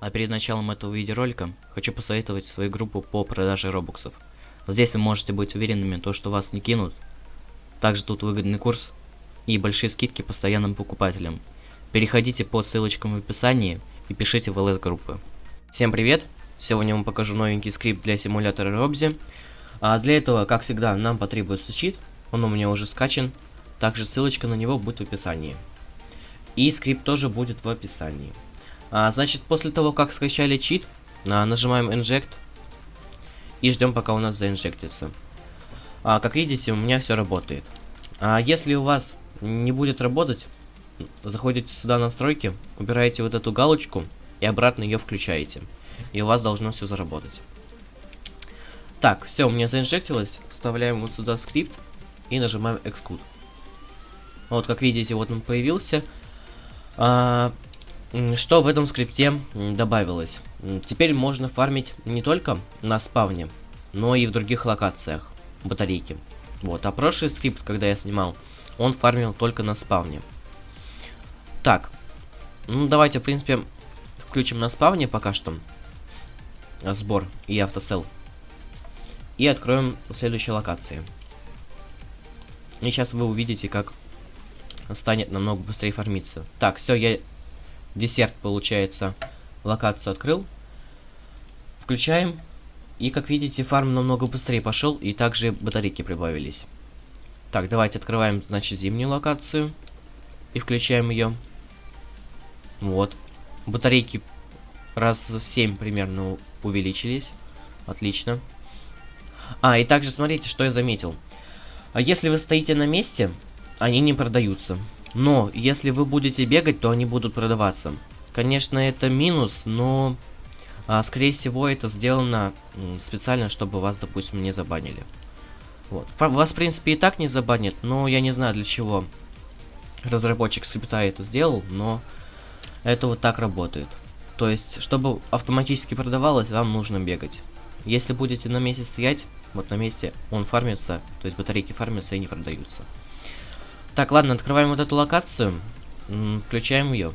А перед началом этого видеоролика хочу посоветовать свою группу по продаже робоксов. Здесь вы можете быть уверенными, то, что вас не кинут. Также тут выгодный курс и большие скидки постоянным покупателям. Переходите по ссылочкам в описании и пишите в ЛС группы. Всем привет! Сегодня я вам покажу новенький скрипт для симулятора Робзи. А для этого, как всегда, нам потребуется чит. Он у меня уже скачан. Также ссылочка на него будет в описании. И скрипт тоже будет в описании. А, значит, после того, как скачали чит, а, нажимаем Inject и ждем, пока у нас заинжектится. А, как видите, у меня все работает. А если у вас не будет работать, заходите сюда настройки, убираете вот эту галочку и обратно ее включаете. И у вас должно все заработать. Так, все, у меня заинжектилось. Вставляем вот сюда скрипт и нажимаем Xcode. Вот, как видите, вот он появился. А, что в этом скрипте добавилось? Теперь можно фармить не только на спавне, но и в других локациях батарейки. Вот, а прошлый скрипт, когда я снимал, он фармил только на спавне. Так, ну давайте, в принципе, включим на спавне пока что сбор и автосел. И откроем следующие локации. И сейчас вы увидите, как станет намного быстрее фармиться. Так, все, я десерт, получается, локацию открыл. Включаем. И, как видите, фарм намного быстрее пошел, и также батарейки прибавились. Так, давайте открываем, значит, зимнюю локацию. И включаем ее. Вот. Батарейки раз в 7 примерно увеличились. Отлично. А, и также смотрите, что я заметил. А если вы стоите на месте, они не продаются. Но, если вы будете бегать, то они будут продаваться. Конечно, это минус, но... А, скорее всего, это сделано специально, чтобы вас, допустим, не забанили. Вот. Вас, в принципе, и так не забанят, но я не знаю, для чего разработчик скрипта это сделал, но это вот так работает. То есть, чтобы автоматически продавалось, вам нужно бегать. Если будете на месте стоять, вот на месте он фармится, то есть батарейки фармятся и не продаются. Так, ладно, открываем вот эту локацию. Включаем ее.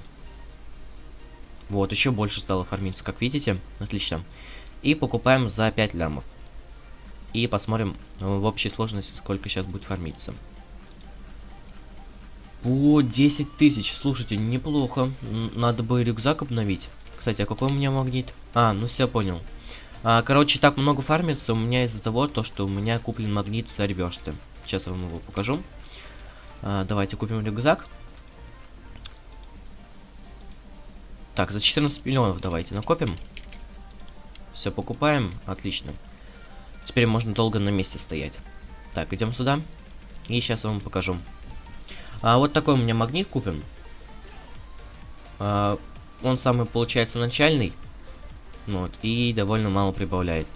Вот, еще больше стало фармиться, как видите. Отлично. И покупаем за 5 лямов. И посмотрим э, в общей сложности, сколько сейчас будет фармиться. По 10 тысяч. Слушайте, неплохо. Надо бы рюкзак обновить. Кстати, а какой у меня магнит? А, ну все, понял. А, короче, так много фармится у меня из-за того, то, что у меня куплен магнит с реверсты. Сейчас я вам его покажу. А, давайте купим рюкзак. Так, за 14 миллионов давайте накопим. Все, покупаем. Отлично. Теперь можно долго на месте стоять. Так, идем сюда. И сейчас я вам покажу. А, вот такой у меня магнит купим. А, он самый, получается, начальный. Вот, и довольно мало прибавляет.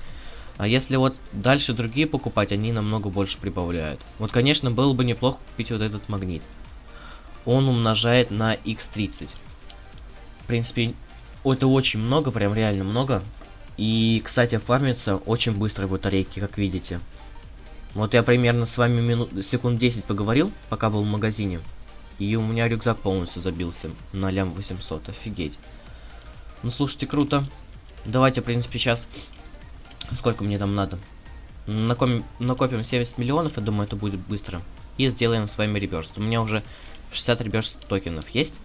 А если вот дальше другие покупать, они намного больше прибавляют. Вот, конечно, было бы неплохо купить вот этот магнит. Он умножает на x30. В принципе, это очень много, прям реально много. И, кстати, фармится очень быстро батарейки, как видите. Вот я примерно с вами минут, секунд 10 поговорил, пока был в магазине. И у меня рюкзак полностью забился на лям 800, офигеть. Ну, слушайте, круто. Давайте, в принципе, сейчас Сколько мне там надо? Накопим, накопим 70 миллионов, я думаю, это будет быстро. И сделаем с вами реберст. У меня уже 60 реберст токенов есть.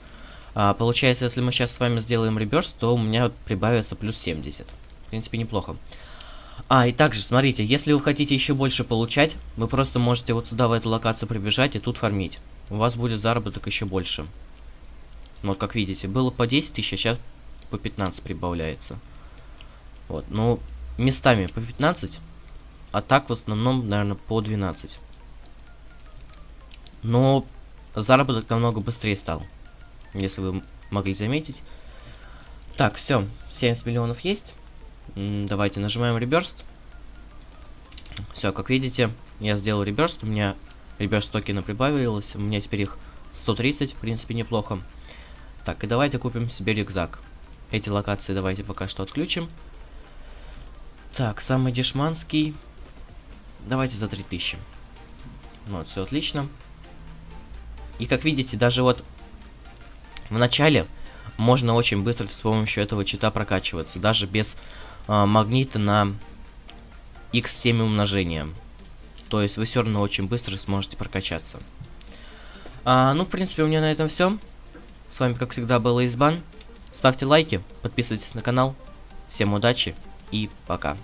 А, получается, если мы сейчас с вами сделаем реберст, то у меня прибавится плюс 70. В принципе, неплохо. А, и также, смотрите, если вы хотите еще больше получать, вы просто можете вот сюда, в эту локацию прибежать и тут фармить. У вас будет заработок еще больше. Вот, как видите, было по 10 тысяч, а сейчас по 15 прибавляется. Вот, ну, местами по 15, а так в основном, наверное, по 12. Но заработок намного быстрее стал, если вы могли заметить. Так, все, 70 миллионов есть. Давайте нажимаем реберст. Все, как видите, я сделал реберст, у меня реберст токена прибавилось, у меня теперь их 130, в принципе, неплохо. Так, и давайте купим себе рюкзак. Эти локации давайте пока что отключим. Так, самый дешманский. Давайте за 3000. Вот, все отлично. И как видите, даже вот в начале можно очень быстро с помощью этого чита прокачиваться, даже без э, магнита на x7 умножения. То есть вы все равно очень быстро сможете прокачаться. А, ну, в принципе, у меня на этом все. С вами, как всегда, был Избан. Ставьте лайки, подписывайтесь на канал. Всем удачи и пока.